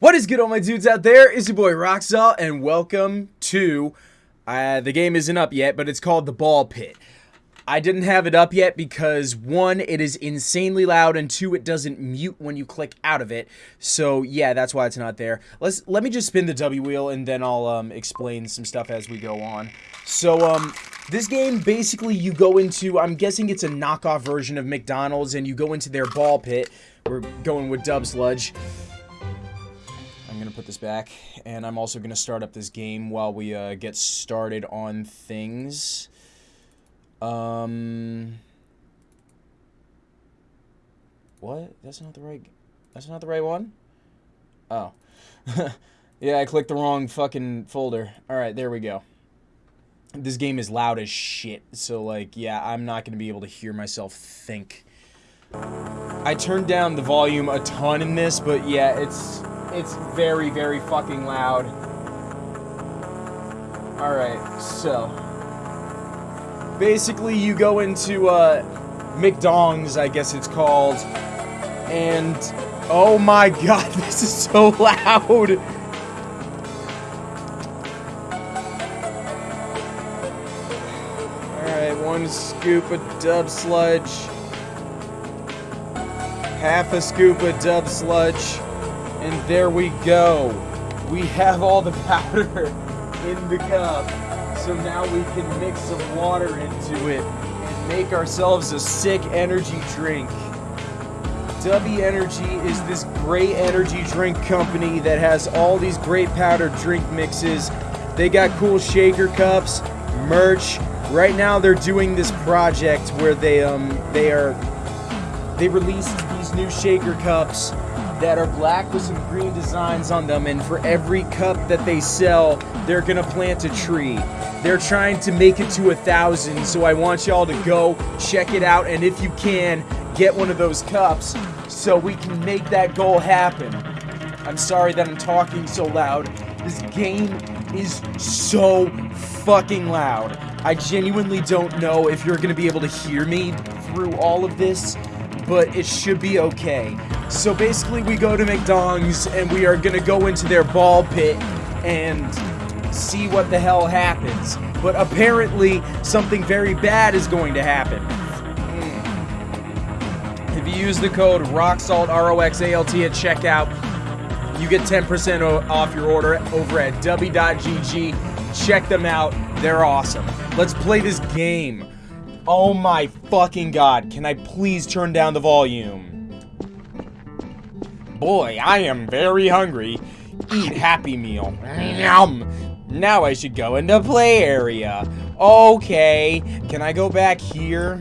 What is good, all my dudes out there? It's your boy Roxalt, and welcome to. Uh, the game isn't up yet, but it's called The Ball Pit. I didn't have it up yet because one, it is insanely loud, and two, it doesn't mute when you click out of it. So yeah, that's why it's not there. Let's let me just spin the W wheel, and then I'll um, explain some stuff as we go on. So um, this game basically you go into. I'm guessing it's a knockoff version of McDonald's, and you go into their ball pit. We're going with Dub Sludge. I'm gonna put this back, and I'm also gonna start up this game while we uh, get started on things. Um, what? That's not the right. That's not the right one. Oh, yeah, I clicked the wrong fucking folder. All right, there we go. This game is loud as shit, so like, yeah, I'm not gonna be able to hear myself think. I turned down the volume a ton in this, but yeah, it's it's very, very fucking loud. Alright, so. Basically, you go into, uh, McDonald's, I guess it's called. And, oh my god, this is so loud! Alright, one scoop of dub sludge. Half a scoop of dub sludge. And there we go. We have all the powder in the cup. So now we can mix some water into it and make ourselves a sick energy drink. Dubby Energy is this great energy drink company that has all these great powder drink mixes. They got cool shaker cups, merch. Right now they're doing this project where they um they are they released these new shaker cups that are black with some green designs on them and for every cup that they sell they're gonna plant a tree. They're trying to make it to a thousand so i want y'all to go check it out and if you can get one of those cups so we can make that goal happen. I'm sorry that i'm talking so loud. This game is so fucking loud. I genuinely don't know if you're gonna be able to hear me through all of this but it should be okay. So basically we go to McDonald's and we are gonna go into their ball pit and see what the hell happens. But apparently something very bad is going to happen. Mm. If you use the code ROXALT, R-O-X-A-L-T at checkout, you get 10% off your order over at w.gg. Check them out. They're awesome. Let's play this game. Oh my fucking god, can I please turn down the volume? Boy, I am very hungry. Eat Happy Meal. Yum! Now I should go into play area. Okay, can I go back here?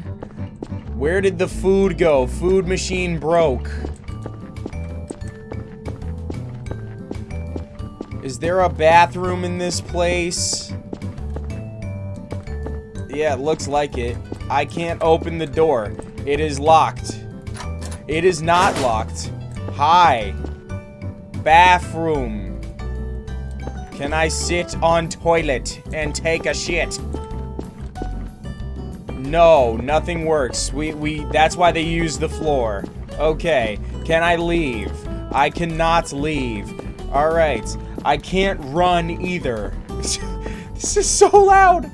Where did the food go? Food machine broke. Is there a bathroom in this place? Yeah, it looks like it. I can't open the door. It is locked. It is not locked. Hi. Bathroom. Can I sit on toilet and take a shit? No, nothing works. We, we, that's why they use the floor. Okay, can I leave? I cannot leave. Alright, I can't run either. this is so loud.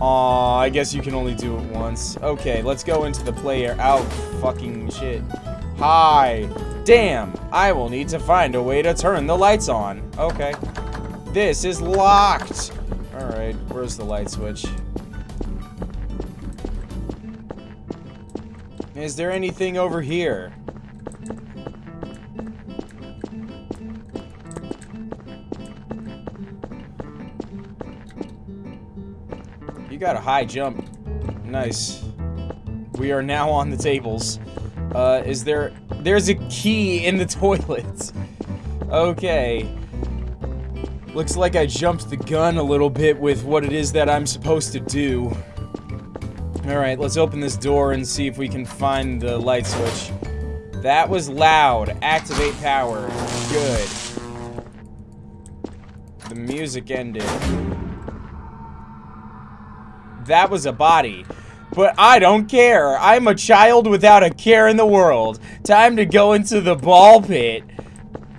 Aw, I guess you can only do it once. Okay, let's go into the player. Out, fucking shit. Hi. Damn, I will need to find a way to turn the lights on. Okay. This is locked. Alright, where's the light switch? Is there anything over here? Got a high jump. Nice. We are now on the tables. Uh, is there... There's a key in the toilet. Okay. Looks like I jumped the gun a little bit with what it is that I'm supposed to do. Alright, let's open this door and see if we can find the light switch. That was loud. Activate power. Good. The music ended. That was a body. but I don't care. I'm a child without a care in the world. Time to go into the ball pit.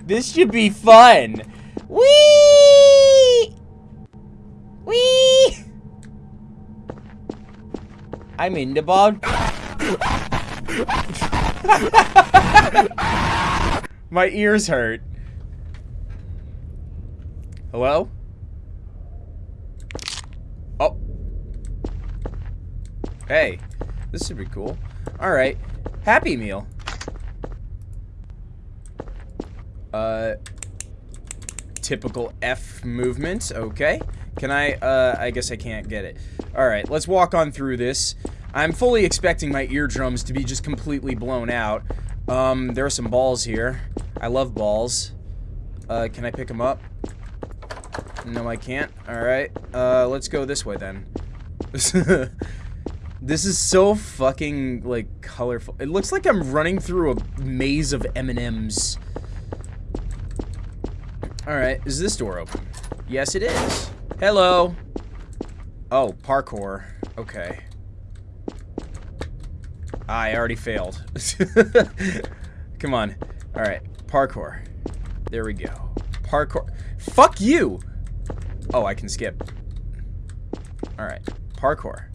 This should be fun. Whee! Whee! I'm in the ball. My ears hurt. Hello? Oh. Hey, this should be cool. Alright. Happy Meal. Uh, typical F movement. Okay. Can I, uh, I guess I can't get it. Alright, let's walk on through this. I'm fully expecting my eardrums to be just completely blown out. Um, there are some balls here. I love balls. Uh, can I pick them up? No, I can't. Alright. Uh, let's go this way then. this is so fucking, like, colorful. It looks like I'm running through a maze of M&Ms. Alright, is this door open? Yes, it is. Hello. Oh, parkour. Okay. Ah, I already failed. Come on. Alright, parkour. There we go. Parkour. Fuck you! Oh, I can skip. Alright, parkour.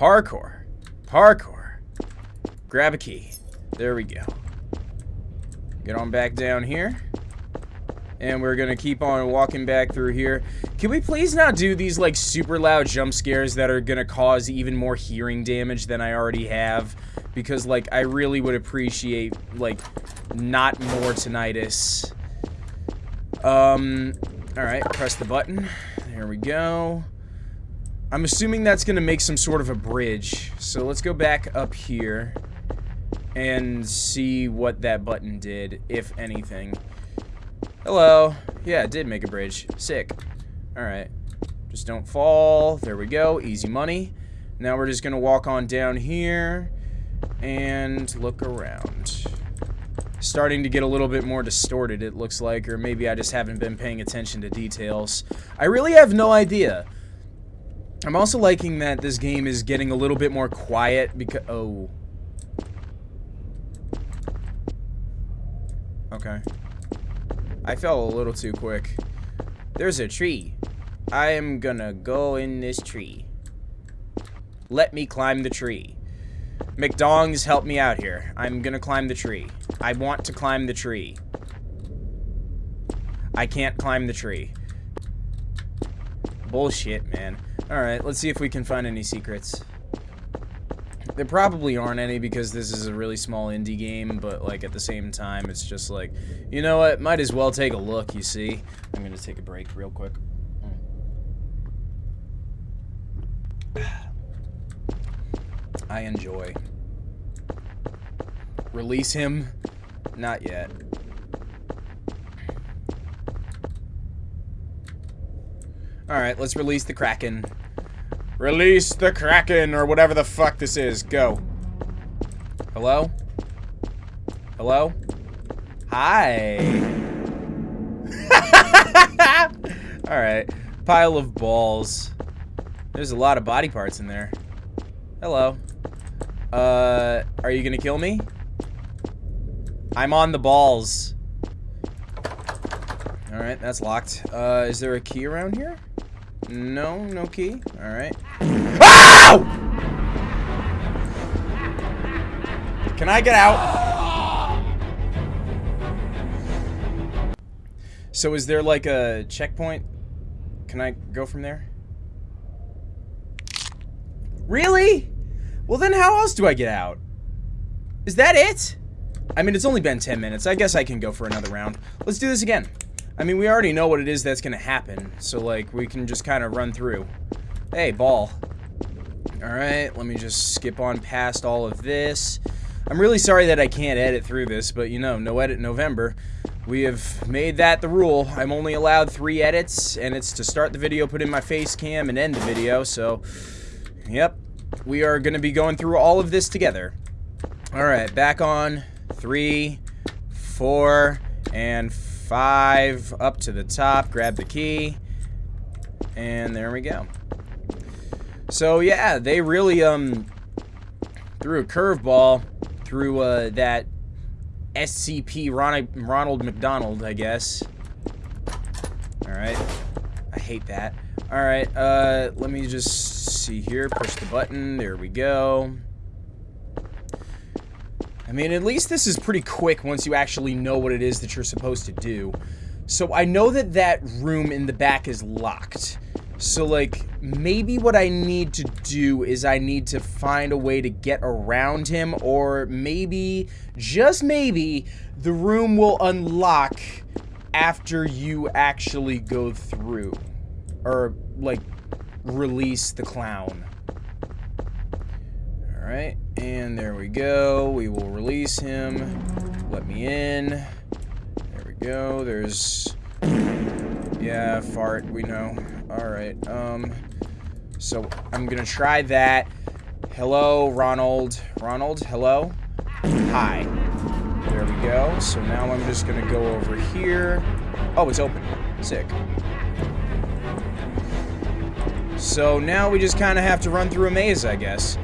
Parkour. Parkour. Grab a key. There we go. Get on back down here. And we're gonna keep on walking back through here. Can we please not do these, like, super loud jump scares that are gonna cause even more hearing damage than I already have? Because, like, I really would appreciate, like, not more tinnitus. Um, alright, press the button. There we go. I'm assuming that's gonna make some sort of a bridge. So let's go back up here and see what that button did, if anything. Hello. Yeah, it did make a bridge. Sick. Alright. Just don't fall. There we go. Easy money. Now we're just going to walk on down here and look around. Starting to get a little bit more distorted, it looks like, or maybe I just haven't been paying attention to details. I really have no idea. I'm also liking that this game is getting a little bit more quiet because... Oh. Okay. I fell a little too quick. There's a tree. I am gonna go in this tree. Let me climb the tree. McDongs, help me out here. I'm gonna climb the tree. I want to climb the tree. I can't climb the tree. Bullshit, man. Alright, let's see if we can find any secrets. There probably aren't any because this is a really small indie game, but like at the same time, it's just like, you know what, might as well take a look, you see? I'm gonna take a break real quick. I enjoy. Release him? Not yet. Alright, let's release the Kraken. Release the Kraken, or whatever the fuck this is. Go. Hello? Hello? Hi. Alright. Pile of balls. There's a lot of body parts in there. Hello. Uh, are you gonna kill me? I'm on the balls. Alright, that's locked. Uh, is there a key around here? No, no key. Alright. OW! Can I get out? So is there like a checkpoint? Can I go from there? Really? Well then how else do I get out? Is that it? I mean, it's only been 10 minutes. I guess I can go for another round. Let's do this again. I mean, we already know what it is that's gonna happen, so, like, we can just kind of run through. Hey, ball. Alright, let me just skip on past all of this. I'm really sorry that I can't edit through this, but, you know, no edit November. We have made that the rule. I'm only allowed three edits, and it's to start the video, put in my face cam, and end the video, so... Yep. We are gonna be going through all of this together. Alright, back on. Three, four, and five up to the top, grab the key, and there we go. So yeah, they really um threw a curveball through uh, that SCP Ronald McDonald, I guess. Alright. I hate that. Alright, uh, let me just see here. Push the button. There we go. I mean, at least this is pretty quick once you actually know what it is that you're supposed to do. So I know that that room in the back is locked. So, like, maybe what I need to do is I need to find a way to get around him, or maybe, just maybe, the room will unlock after you actually go through. Or, like, release the clown. Alright, and there we go. We will release him. Let me in. There we go. There's... Yeah, fart, we know. Alright, um... So, I'm gonna try that. Hello, Ronald. Ronald, hello? Hi. There we go. So now I'm just gonna go over here. Oh, it's open. Sick. So now we just kind of have to run through a maze, I guess.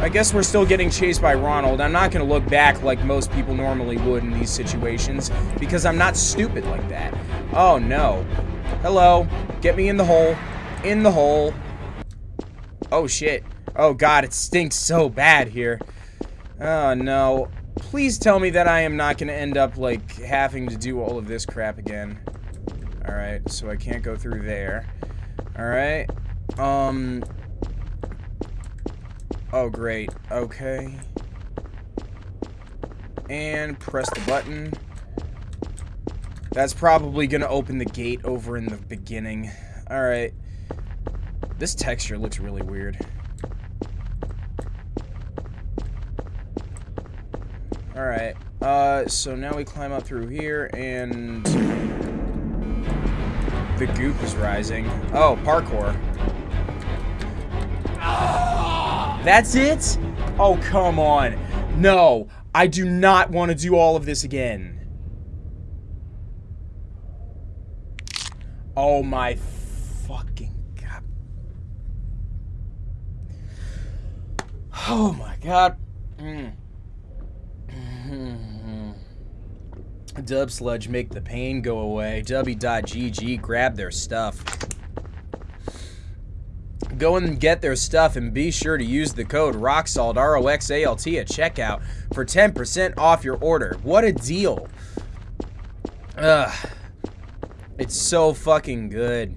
I guess we're still getting chased by Ronald. I'm not going to look back like most people normally would in these situations, because I'm not stupid like that. Oh, no. Hello. Get me in the hole. In the hole. Oh, shit. Oh, God, it stinks so bad here. Oh, no. Please tell me that I am not going to end up, like, having to do all of this crap again. Alright, so I can't go through there. Alright. Um. Oh, great. Okay. And press the button. That's probably going to open the gate over in the beginning. Alright. This texture looks really weird. Alright. Uh, so now we climb up through here, and... The goop is rising. Oh, parkour. That's it? Oh, come on. No, I do not want to do all of this again. Oh my fucking god. Oh my god. Mm. Dub Sludge make the pain go away. W.GG grab their stuff. Go and get their stuff and be sure to use the code ROXALT, R-O-X-A-L-T at checkout for 10% off your order. What a deal. Ugh. It's so fucking good.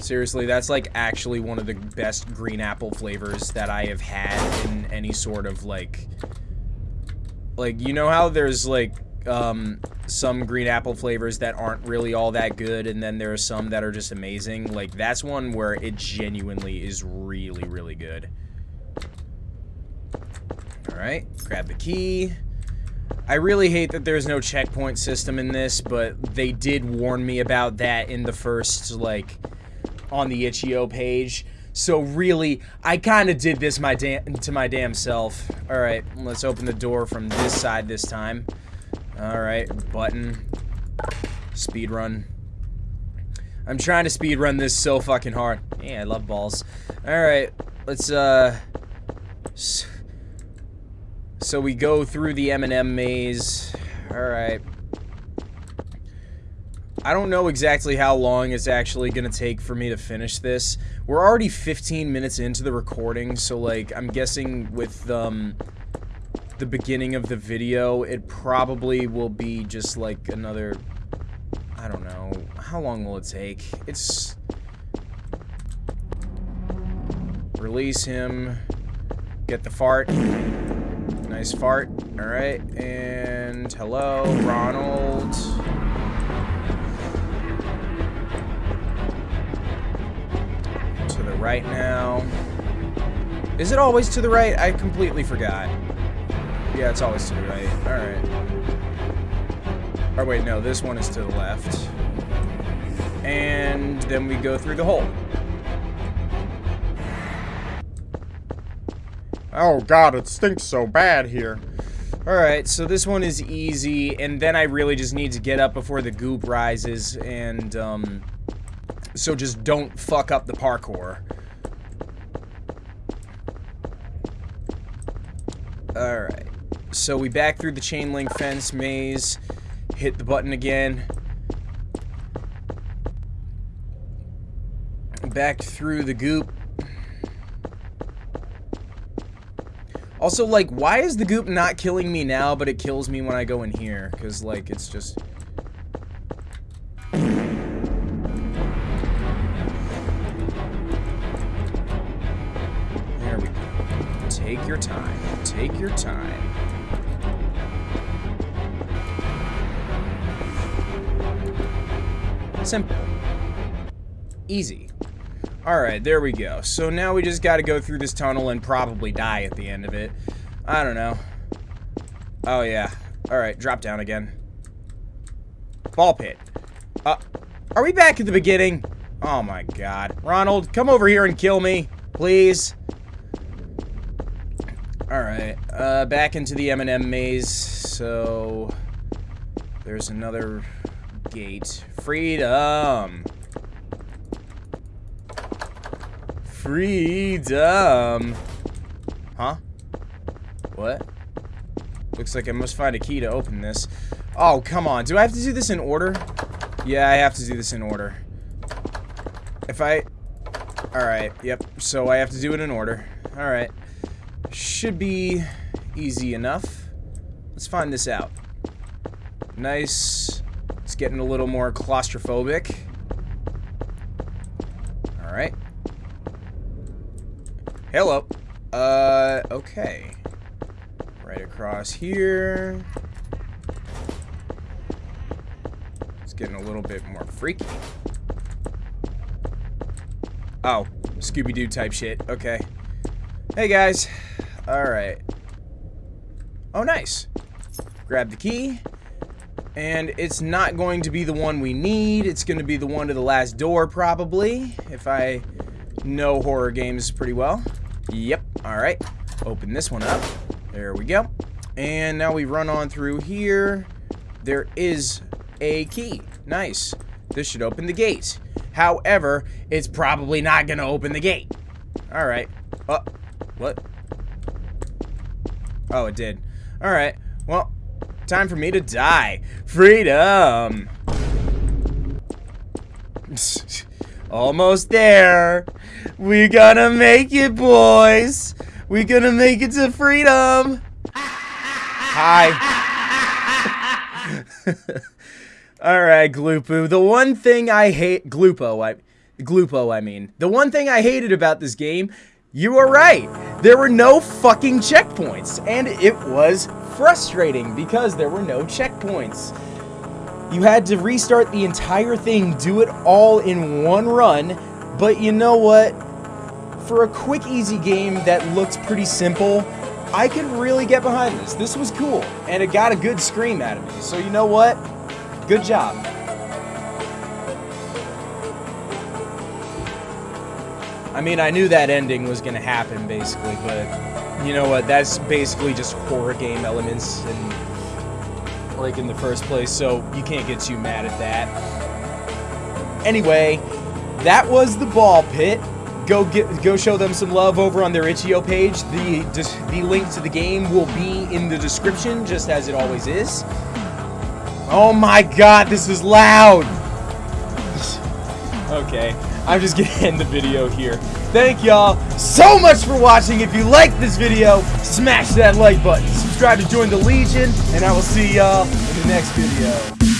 Seriously, that's like actually one of the best green apple flavors that I have had in any sort of like like, you know how there's, like, um, some green apple flavors that aren't really all that good, and then there are some that are just amazing? Like, that's one where it genuinely is really, really good. Alright, grab the key. I really hate that there's no checkpoint system in this, but they did warn me about that in the first, like, on the itch.io page. So really, I kind of did this my damn to my damn self. Alright, let's open the door from this side this time. Alright, button. Speed run. I'm trying to speed run this so fucking hard. Yeah, I love balls. Alright, let's, uh... So we go through the M&M maze. Alright. I don't know exactly how long it's actually going to take for me to finish this. We're already 15 minutes into the recording, so, like, I'm guessing with, um, the beginning of the video, it probably will be just, like, another... I don't know. How long will it take? It's... Release him. Get the fart. Nice fart. Alright, and hello, Ronald. To the right now. Is it always to the right? I completely forgot. Yeah, it's always to the right. Alright. Or wait, no, this one is to the left. And then we go through the hole. Oh god, it stinks so bad here. Alright, so this one is easy, and then I really just need to get up before the goop rises, and, um, so just don't fuck up the parkour. Alright. So we back through the chain link fence maze, hit the button again. Back through the goop. Also, like, why is the goop not killing me now, but it kills me when I go in here? Because, like, it's just... There we go. Take your time. Take your time. Simple. Easy. Alright, there we go. So now we just gotta go through this tunnel and probably die at the end of it. I don't know. Oh, yeah. Alright, drop down again. Ball pit. Uh, are we back at the beginning? Oh my god. Ronald, come over here and kill me, please. Alright, uh, back into the M&M maze. So, there's another gate. Freedom. Freedom. Huh? What? Looks like I must find a key to open this. Oh, come on. Do I have to do this in order? Yeah, I have to do this in order. If I... Alright, yep. So I have to do it in order. Alright. Should be easy enough. Let's find this out. Nice. It's getting a little more claustrophobic. Alright. Hello. Uh, okay. Right across here. It's getting a little bit more freaky. Oh, Scooby-Doo type shit. Okay. Hey, guys. Alright. Oh, nice. Grab the key. And it's not going to be the one we need. It's going to be the one to the last door, probably. If I know horror games pretty well. Yep. Alright. Open this one up. There we go. And now we run on through here. There is a key. Nice. This should open the gate. However, it's probably not going to open the gate. Alright. Oh, what? Oh, it did. Alright. Well, time for me to die. Freedom! Almost there. We gonna make it, boys. We gonna make it to freedom. Hi. All right, Gloopo. The one thing I hate, Gloopo, I, Gloopo, I mean, the one thing I hated about this game, you were right. There were no fucking checkpoints, and it was frustrating because there were no checkpoints. You had to restart the entire thing, do it all in one run, but you know what? For a quick, easy game that looked pretty simple, I could really get behind this. This was cool, and it got a good scream out of me. So you know what? Good job. Mean, I knew that ending was going to happen, basically, but you know what? That's basically just horror game elements and like in the first place, so you can't get too mad at that. Anyway, that was the ball pit. Go get go show them some love over on their itch.io page. The the link to the game will be in the description, just as it always is. Oh my god, this is loud! okay, I'm just gonna end the video here. Thank y'all so much for watching. If you liked this video, smash that like button. Subscribe to join the Legion, and I will see y'all in the next video.